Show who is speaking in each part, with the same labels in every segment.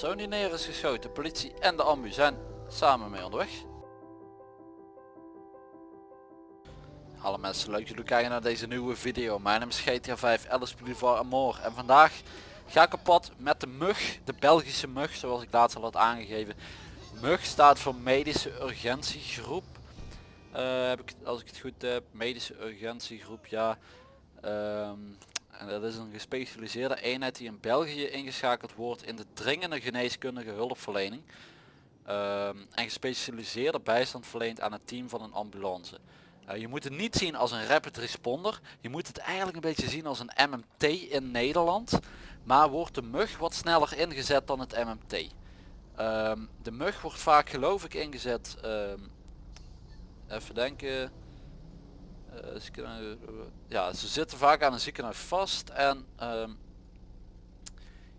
Speaker 1: persoon die neer is geschoten. Politie en de ambu zijn samen mee onderweg. Hallo mensen, leuk dat jullie kijken naar deze nieuwe video. Mijn naam is GTA 5 Alice Boulevard Amor en vandaag ga ik op pad met de MUG, de Belgische MUG zoals ik laatst al had aangegeven. MUG staat voor Medische Urgentiegroep. Uh, heb ik, als ik het goed heb, Medische Urgentiegroep, ja. Ehm, en dat is een gespecialiseerde eenheid die in België ingeschakeld wordt in de dringende geneeskundige hulpverlening. Ehm, en gespecialiseerde bijstand verleent aan het team van een ambulance. Uh, je moet het niet zien als een rapid responder. Je moet het eigenlijk een beetje zien als een MMT in Nederland. Maar wordt de mug wat sneller ingezet dan het MMT. Ehm, de mug wordt vaak geloof ik ingezet. Um, even denken. Uh, ja, ze zitten vaak aan een ziekenhuis vast en um,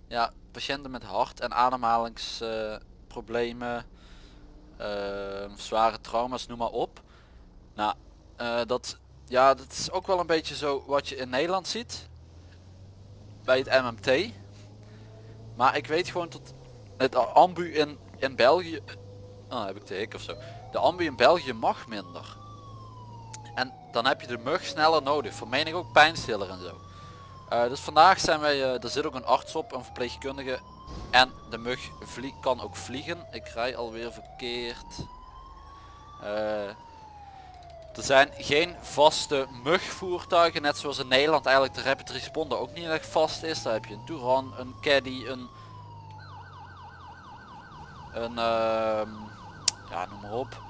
Speaker 1: ja, patiënten met hart- en ademhalingsproblemen, uh, zware trauma's, noem maar op. Nou, uh, dat, ja, dat is ook wel een beetje zo wat je in Nederland ziet bij het MMT. Maar ik weet gewoon dat het ambu in, in België, oh, heb ik de hik of zo, de ambu in België mag minder. En dan heb je de mug sneller nodig. Voor mening ook pijnstiller en zo. Uh, dus vandaag zijn wij, uh, er zit ook een arts op, een verpleegkundige. En de mug kan ook vliegen. Ik rij alweer verkeerd. Uh, er zijn geen vaste mugvoertuigen, net zoals in Nederland eigenlijk de Rapid Responder ook niet echt vast is. Daar heb je een Touran, een Caddy, een... Een... Uh, ja, noem maar op.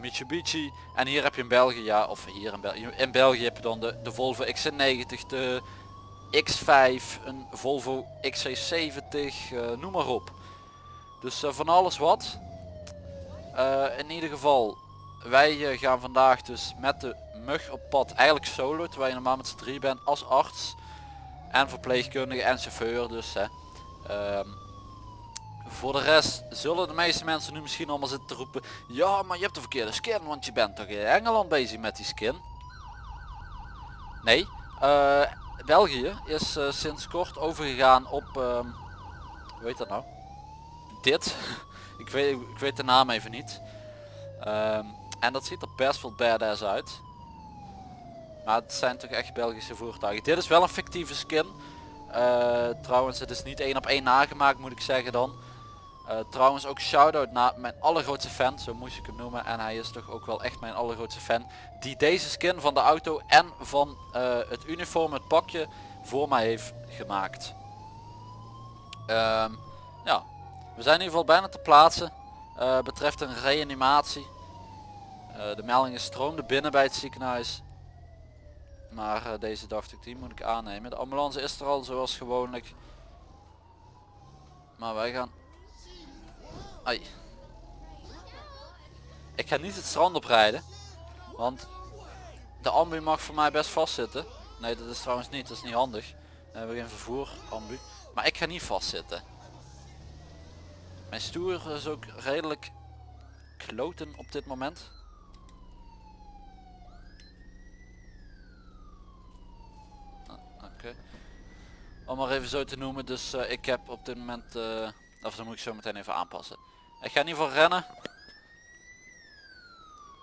Speaker 1: Mitsubishi. En hier heb je in België, ja, of hier in België, in België heb je dan de, de Volvo XC90, de X5, een Volvo XC70, uh, noem maar op. Dus uh, van alles wat. Uh, in ieder geval, wij gaan vandaag dus met de mug op pad, eigenlijk solo, terwijl je normaal met z'n drie bent als arts. En verpleegkundige en chauffeur dus. Hè. Um, voor de rest zullen de meeste mensen nu misschien allemaal zitten te roepen. Ja maar je hebt de verkeerde skin want je bent toch in Engeland bezig met die skin. Nee. Uh, België is uh, sinds kort overgegaan op... Uh, hoe heet dat nou? Dit. ik, weet, ik weet de naam even niet. Um, en dat ziet er best wel badass uit. Maar het zijn toch echt Belgische voertuigen. Dit is wel een fictieve skin. Uh, trouwens het is niet één op één nagemaakt moet ik zeggen dan. Uh, trouwens ook shout-out naar mijn allergrootste fan, zo moest ik hem noemen. En hij is toch ook wel echt mijn allergrootste fan. Die deze skin van de auto en van uh, het uniform, het pakje, voor mij heeft gemaakt. Um, ja, we zijn in ieder geval bijna te plaatsen. Uh, betreft een reanimatie. de meldingen stroomden binnen bij het ziekenhuis. Maar deze dacht ik, die moet ik aannemen. De ambulance is er al zoals gewoonlijk. Maar wij gaan Ai. Ik ga niet het strand oprijden. Want de ambu mag voor mij best vastzitten. Nee, dat is trouwens niet. Dat is niet handig. We hebben geen vervoer ambu. Maar ik ga niet vastzitten. Mijn stoer is ook redelijk kloten op dit moment. Ah, oké. Om maar even zo te noemen. Dus uh, ik heb op dit moment... Uh, of dan moet ik zo meteen even aanpassen. Ik ga ieder geval rennen.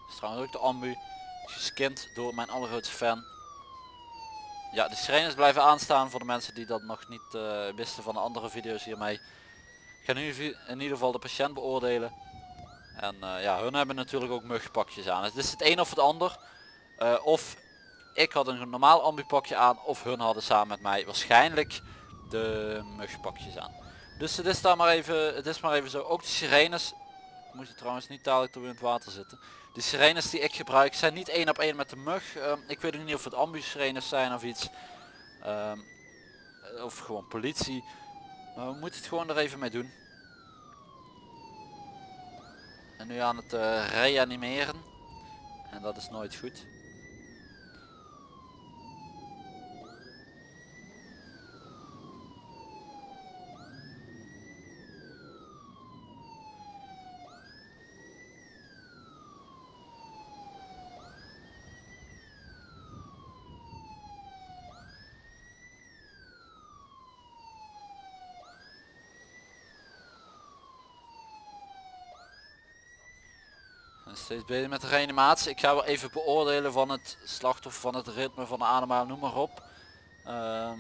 Speaker 1: is trouwens ook de ambu. Geskind door mijn allergrootste fan. Ja, de sirenes blijven aanstaan voor de mensen die dat nog niet uh, wisten van de andere video's hiermee. Ik ga nu in ieder geval de patiënt beoordelen. En uh, ja, hun hebben natuurlijk ook mugpakjes aan. Het is het een of het ander. Uh, of ik had een normaal ambupakje aan of hun hadden samen met mij waarschijnlijk de mugpakjes aan. Dus het is daar maar even, het is maar even zo. Ook de sirenes, moet je trouwens niet dadelijk door in het water zitten. De sirenes die ik gebruik zijn niet één op één met de mug. Um, ik weet niet of het ambus sirenes zijn of iets. Um, of gewoon politie. Maar we moeten het gewoon er even mee doen. En nu aan het uh, reanimeren. En dat is nooit goed. Steeds bezig met de reanimatie. Ik ga wel even beoordelen van het slachtoffer, van het ritme, van de ademhaling, noem maar op. Ehm,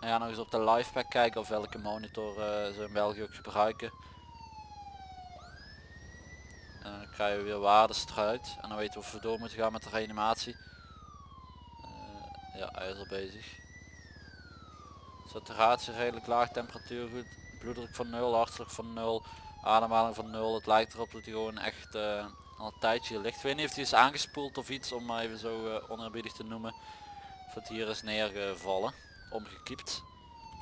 Speaker 1: en ja, nog eens op de live pack kijken of welke monitor eh, ze in België ook gebruiken. En dan krijgen we weer waardes eruit. En dan weten we of we door moeten gaan met de reanimatie. Eh, ja, hij is al bezig. Saturatie redelijk laag, temperatuur goed, bloeddruk van 0, hartslag van 0, ademhaling van 0. Het lijkt erop dat hij gewoon echt eh, al een tijdje ligt. Ik weet niet of hij is aangespoeld of iets, om maar even zo uh, oneerbiedig te noemen. Of het hier is neergevallen, omgekiept.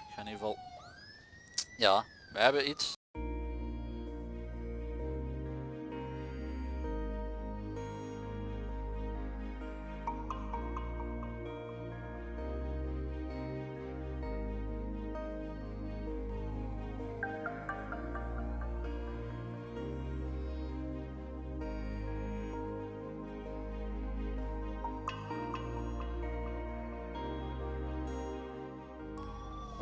Speaker 1: Ik ga in ieder geval... Ja, we hebben iets.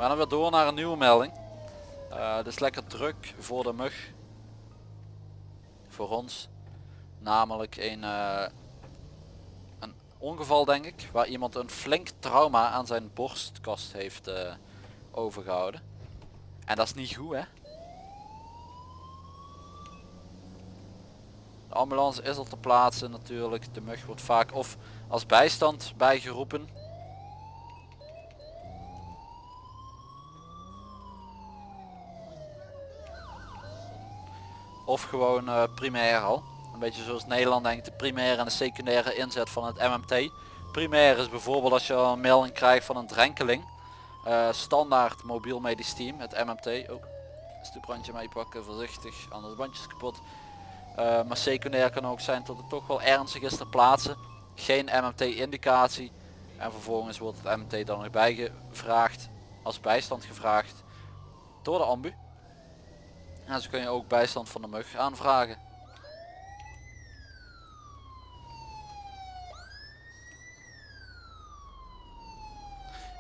Speaker 1: We gaan dan weer door naar een nieuwe melding. Uh, is lekker druk voor de mug. Voor ons. Namelijk een, uh, een ongeval denk ik. Waar iemand een flink trauma aan zijn borstkast heeft uh, overgehouden. En dat is niet goed hè. De ambulance is al te plaatsen natuurlijk. De mug wordt vaak of als bijstand bijgeroepen Of gewoon uh, primair al. Een beetje zoals Nederland denkt, de primaire en de secundaire inzet van het MMT. Primair is bijvoorbeeld als je een melding krijgt van een drenkeling. Uh, standaard mobiel medisch team, het MMT. Oh, stoeprandje meepakken, voorzichtig, anders bandjes kapot. Uh, maar secundair kan ook zijn dat het toch wel ernstig is te plaatsen. Geen MMT indicatie. En vervolgens wordt het MMT dan nog bijgevraagd, als bijstand gevraagd, door de ambu. En zo kun je ook bijstand van de mug aanvragen.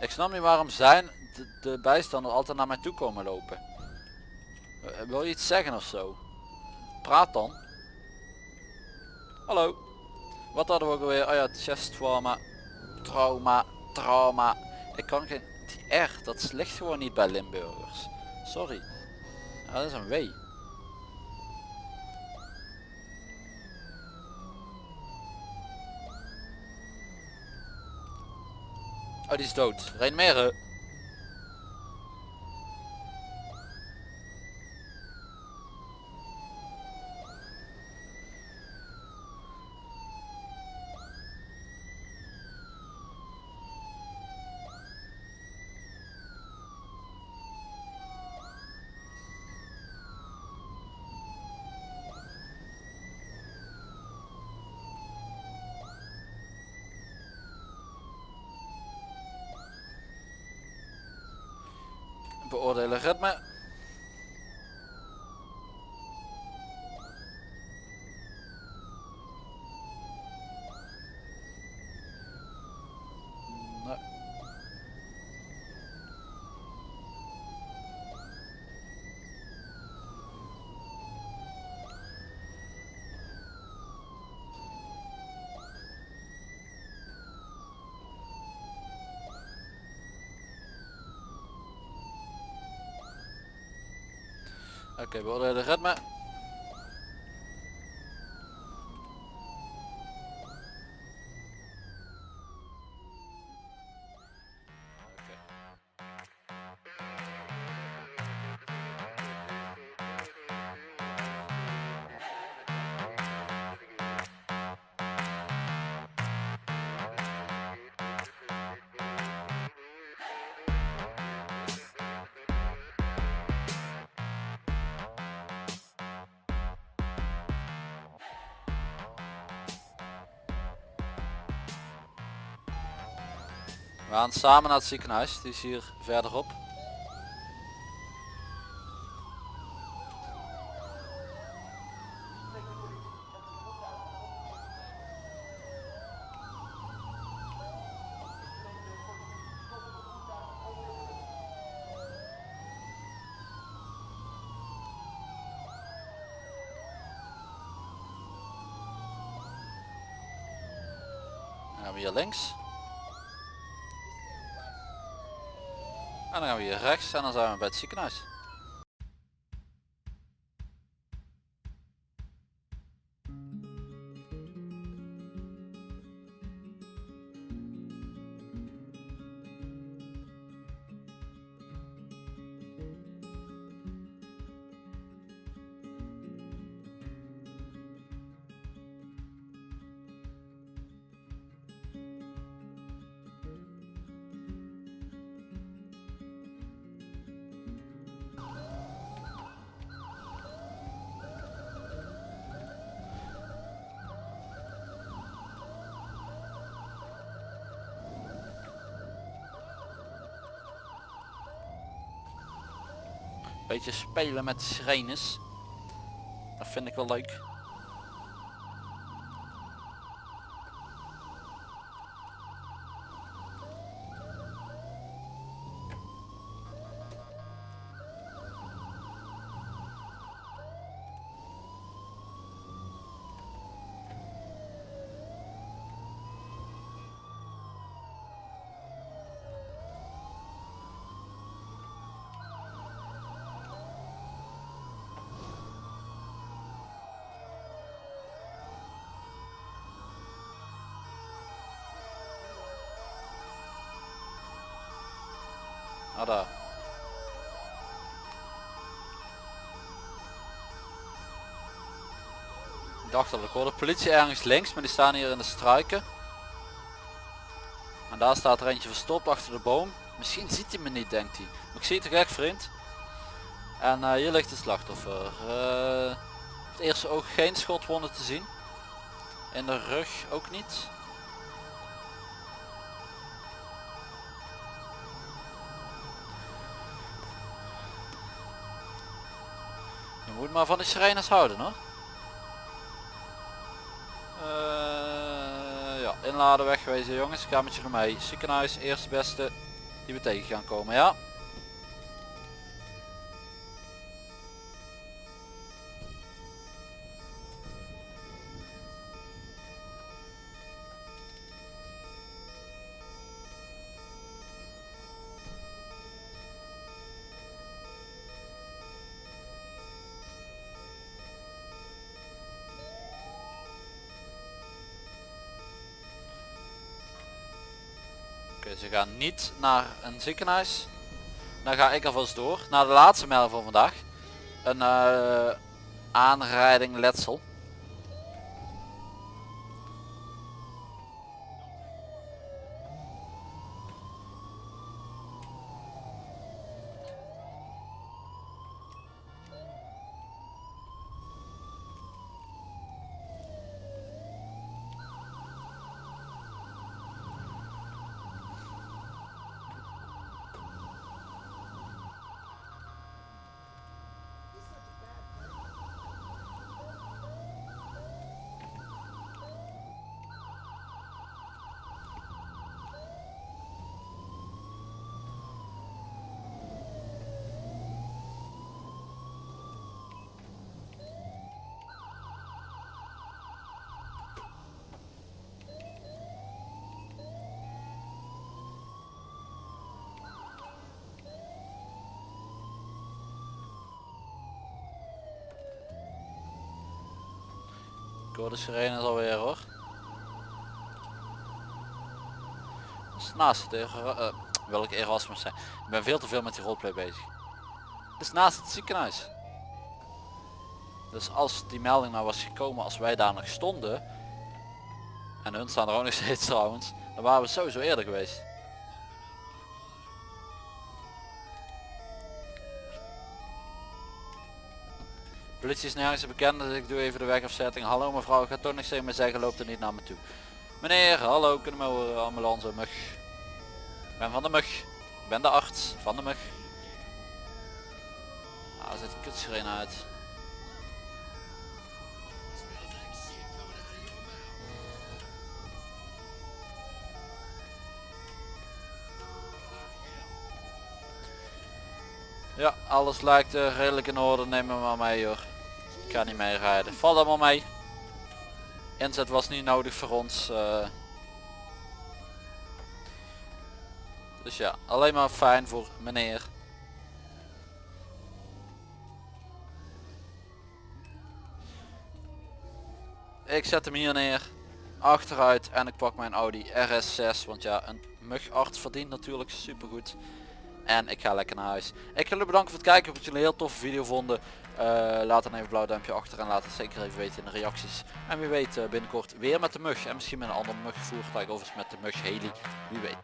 Speaker 1: Ik snap niet waarom zijn de, de bijstander altijd naar mij toe komen lopen. Wil je iets zeggen of zo? Praat dan. Hallo. Wat hadden we ook alweer? Oh ja, chest trauma. Trauma. Trauma. Ik kan geen... Die R, dat ligt gewoon niet bij Limburgers. Sorry. Ah, dat is een W. Oh, die is dood. Reinmeren. Beoordelen ritme. Oké, okay, beoordelen ritme. We gaan samen naar het ziekenhuis, die is hier verderop. hier links. Dan gaan we hier rechts en dan zijn we bij het ziekenhuis. Beetje spelen met sirenes. Dat vind ik wel leuk. Ik dacht al, ik hoorde politie ergens links, maar die staan hier in de struiken. En daar staat er eentje verstopt achter de boom. Misschien ziet hij me niet, denkt hij. Maar ik zie het toch echt, vriend. En eh, hier ligt het slachtoffer. Uh, het eerste oog geen schotwonden te zien. In de rug ook niet. Maar van de sirenes houden hoor. Uh, ja, inladen wegwezen jongens. Ik ga met je mee. Ziekenhuis, eerste beste die we tegen gaan komen, ja. Ze gaan niet naar een ziekenhuis. Dan ga ik alvast door naar de laatste melding van vandaag. Een uh, aanrijding letsel. Hoor de sirenes alweer hoor. Naast het uh, welke Erasmus zijn. Ik ben veel te veel met die roleplay bezig. Het is naast het ziekenhuis. Dus als die melding nou was gekomen als wij daar nog stonden. En hun staan er ook nog steeds trouwens. Dan waren we sowieso eerder geweest. Politie is nergens bekend, dus ik doe even de wegafzetting. Hallo mevrouw, gaat toch niks tegen me zeggen, loopt er niet naar me toe. Meneer, hallo, kunnen we horen, ambulance, mug. Ik ben van de mug. Ik ben de arts van de mug. Ah, die kutsirene uit. Ja, alles lijkt uh, redelijk in orde. Neem me maar mee hoor ga niet meer rijden. Valt allemaal mee. Inzet was niet nodig voor ons. Eh. Dus ja, alleen maar fijn voor meneer. Ik zet hem hier neer. Achteruit en ik pak mijn Audi RS6. Want ja, een mugarts verdient natuurlijk supergoed. En ik ga lekker naar huis. Ik wil jullie bedanken voor het kijken. Ik hoop dat jullie een heel toffe video vonden. Uh, laat dan even een blauw duimpje achter en laat het zeker even weten in de reacties. En wie weet uh, binnenkort weer met de mug. En misschien met een ander mugvoertuig of eens met de mug Heli. Wie weet.